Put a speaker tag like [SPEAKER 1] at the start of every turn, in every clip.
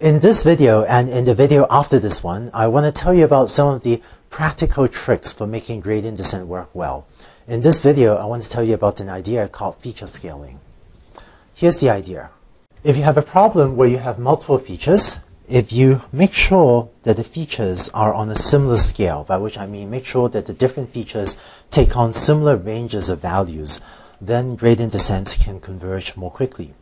[SPEAKER 1] In this video and in the video after this one, I want to tell you about some of the practical tricks for making gradient descent work well. In this video, I want to tell you about an idea called feature scaling. Here's the idea. If you have a problem where you have multiple features, if you make sure that the features are on a similar scale, by which I mean make sure that the different features take on similar ranges of values, then gradient descent can converge more quickly.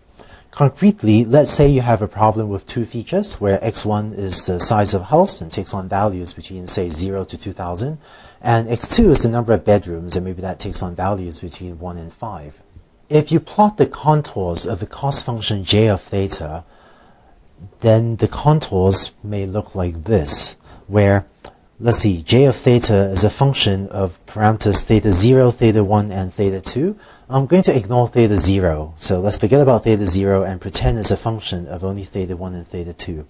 [SPEAKER 1] Concretely, let's say you have a problem with two features where x1 is the size of a house and takes on values between say 0 to 2000 and x2 is the number of bedrooms and maybe that takes on values between 1 and 5. If you plot the contours of the cost function j of theta, then the contours may look like this, where let's see, j of theta is a function of parameters theta 0, theta 1, and theta 2. I'm going to ignore theta 0. So let's forget about theta 0 and pretend it's a function of only theta 1 and theta 2.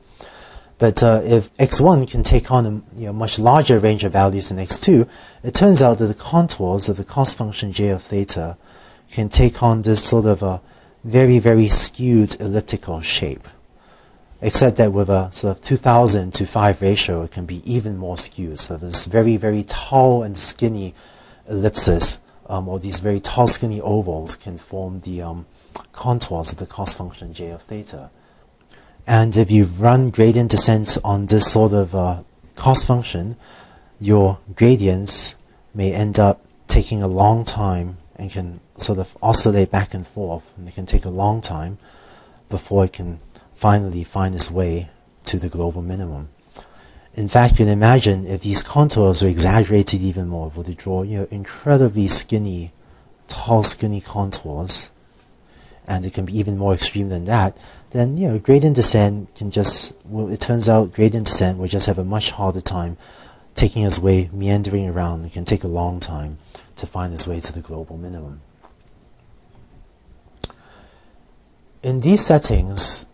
[SPEAKER 1] But uh, if x1 can take on a you know, much larger range of values than x2, it turns out that the contours of the cost function j of theta can take on this sort of a very, very skewed elliptical shape except that with a sort of 2000 to 5 ratio, it can be even more skewed. So this very, very tall and skinny ellipses, um, or these very tall, skinny ovals can form the um, contours of the cost function j of theta. And if you run gradient descent on this sort of uh, cost function, your gradients may end up taking a long time and can sort of oscillate back and forth. And it can take a long time before it can finally find its way to the global minimum. In fact, you can imagine if these contours were exaggerated even more, if we draw you know incredibly skinny, tall, skinny contours, and it can be even more extreme than that, then you know gradient descent can just well, it turns out gradient descent will just have a much harder time taking its way meandering around. It can take a long time to find its way to the global minimum. In these settings,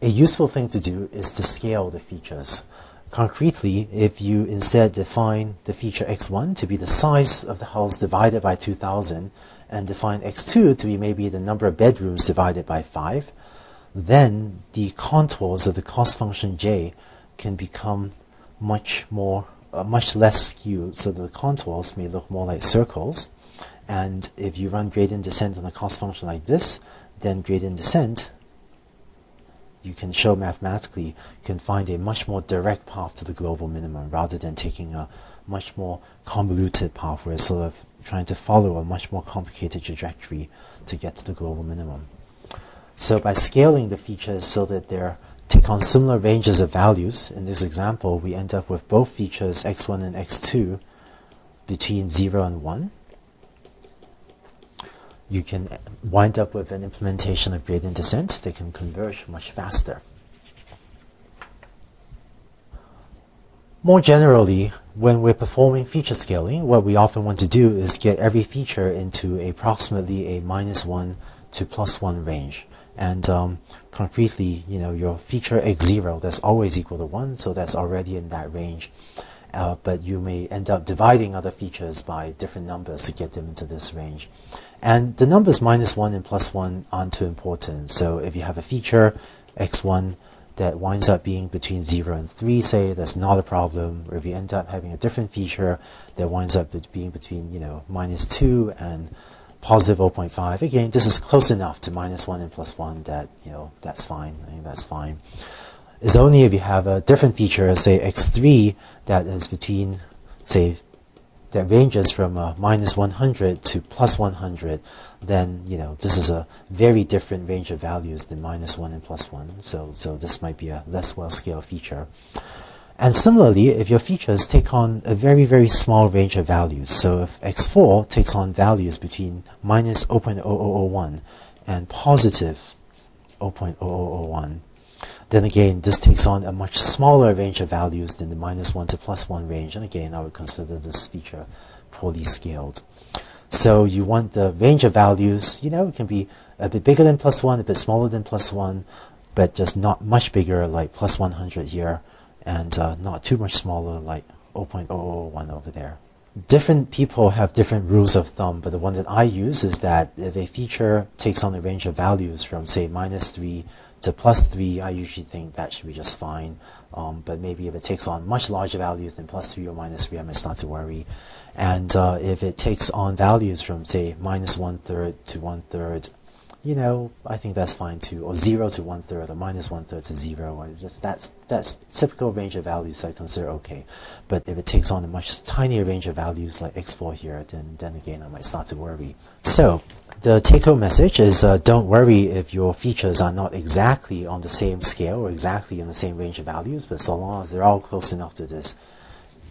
[SPEAKER 1] a useful thing to do is to scale the features. Concretely, if you instead define the feature x1 to be the size of the house divided by 2000 and define x2 to be maybe the number of bedrooms divided by 5, then the contours of the cost function j can become much more, uh, much less skewed so the contours may look more like circles. And if you run gradient descent on a cost function like this, then gradient descent you can show mathematically you can find a much more direct path to the global minimum rather than taking a much more convoluted path where it's sort of trying to follow a much more complicated trajectory to get to the global minimum. So by scaling the features so that they take on similar ranges of values, in this example we end up with both features x1 and x2 between 0 and 1, you can wind up with an implementation of gradient descent that can converge much faster. More generally, when we're performing feature scaling, what we often want to do is get every feature into approximately a minus 1 to plus 1 range. And um, concretely, you know, your feature x0, that's always equal to 1, so that's already in that range. Uh, but you may end up dividing other features by different numbers to get them into this range. And the numbers minus 1 and plus 1 aren't too important. So if you have a feature, x1, that winds up being between 0 and 3, say, that's not a problem. Or if you end up having a different feature that winds up being between, you know, minus 2 and positive 0.5, again, this is close enough to minus 1 and plus 1 that, you know, that's fine. I think that's fine. It's only if you have a different feature, say x3, that is between, say, that ranges from uh, minus 100 to plus 100, then you know this is a very different range of values than minus 1 and plus 1. So, so this might be a less well-scaled feature. And similarly, if your features take on a very, very small range of values, so if x4 takes on values between minus 0.0001 and positive 0.0001, then again, this takes on a much smaller range of values than the minus 1 to plus 1 range. And again, I would consider this feature poorly scaled. So you want the range of values, you know, it can be a bit bigger than plus 1, a bit smaller than plus 1, but just not much bigger like plus 100 here, and uh, not too much smaller like 0.001 over there. Different people have different rules of thumb, but the one that I use is that if a feature takes on a range of values from, say, minus 3 to plus 3, I usually think that should be just fine. Um, but maybe if it takes on much larger values than plus 3 or minus 3, I might start to worry. And uh, if it takes on values from, say, minus one third to one third, you know, I think that's fine too. Or 0 to one third, or minus one third to 0. Or just that's, that's typical range of values I consider okay. But if it takes on a much tinier range of values like x4 here, then, then again, I might start to worry. So, the take-home message is uh, don't worry if your features are not exactly on the same scale or exactly in the same range of values, but so long as they're all close enough to this,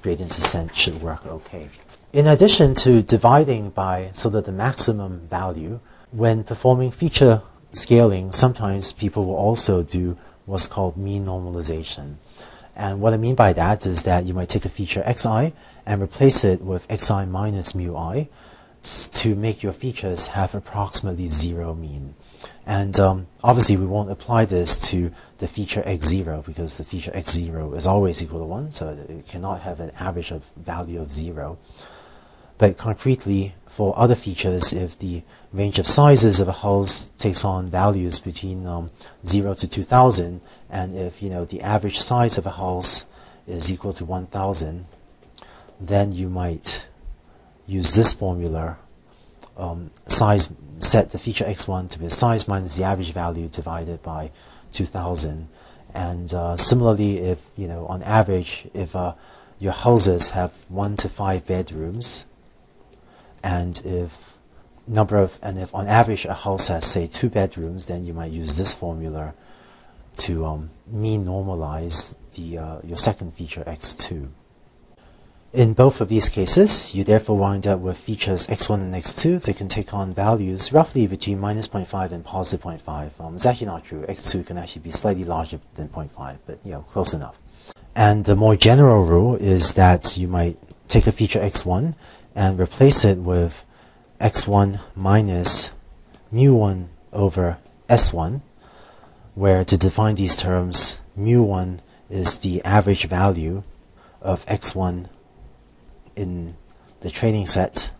[SPEAKER 1] gradient descent should work okay. In addition to dividing by sort of the maximum value, when performing feature scaling, sometimes people will also do what's called mean normalization. And what I mean by that is that you might take a feature xi and replace it with xi minus mu i, to make your features have approximately zero mean. And um, obviously, we won't apply this to the feature x0 because the feature x0 is always equal to 1, so it cannot have an average of value of 0. But concretely, for other features, if the range of sizes of a house takes on values between um, 0 to 2000, and if you know the average size of a house is equal to 1000, then you might use this formula, um, size set the feature x1 to be size minus the average value divided by 2000. And uh, similarly, if you know on average, if uh, your houses have one to five bedrooms, and if number of and if on average a house has say two bedrooms, then you might use this formula to um, mean normalize the uh, your second feature x2. In both of these cases, you therefore wind up with features x1 and x2 that can take on values roughly between minus 0.5 and positive 0.5. Um, it's actually not true. x2 can actually be slightly larger than 0.5, but you know, close enough. And the more general rule is that you might take a feature x1 and replace it with x1 minus mu1 over s1, where to define these terms, mu1 is the average value of x1 in the training set,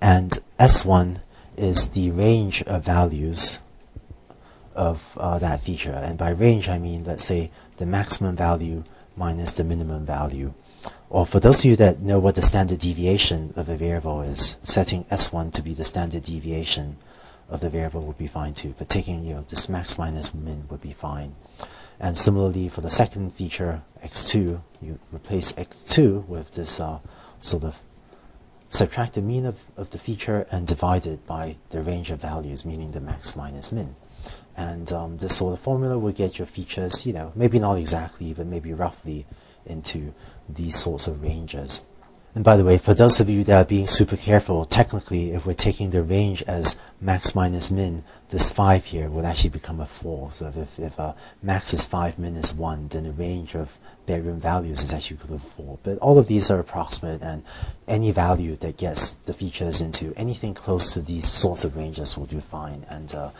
[SPEAKER 1] and S1 is the range of values of uh, that feature. And by range, I mean, let's say, the maximum value minus the minimum value. Or for those of you that know what the standard deviation of a variable is, setting S1 to be the standard deviation of the variable would be fine too. But taking you know this max minus min would be fine. And similarly, for the second feature, x2, you replace x2 with this uh, sort of subtract the mean of, of the feature and divide it by the range of values, meaning the max minus min. And um, this sort of formula will get your features, you know, maybe not exactly, but maybe roughly into these sorts of ranges. And by the way, for those of you that are being super careful, technically, if we're taking the range as max minus min, this 5 here would actually become a 4. So if, if uh, max is 5, min is 1, then the range of bedroom values is actually equal to 4. But all of these are approximate, and any value that gets the features into anything close to these sorts of ranges will do fine. And uh,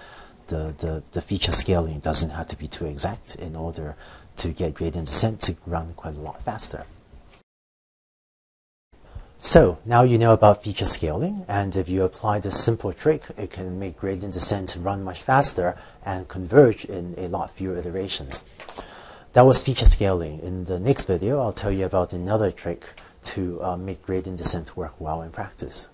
[SPEAKER 1] the, the, the feature scaling doesn't have to be too exact in order to get gradient descent to run quite a lot faster. So now you know about feature scaling, and if you apply this simple trick, it can make gradient descent run much faster and converge in a lot fewer iterations. That was feature scaling. In the next video, I'll tell you about another trick to uh, make gradient descent work well in practice.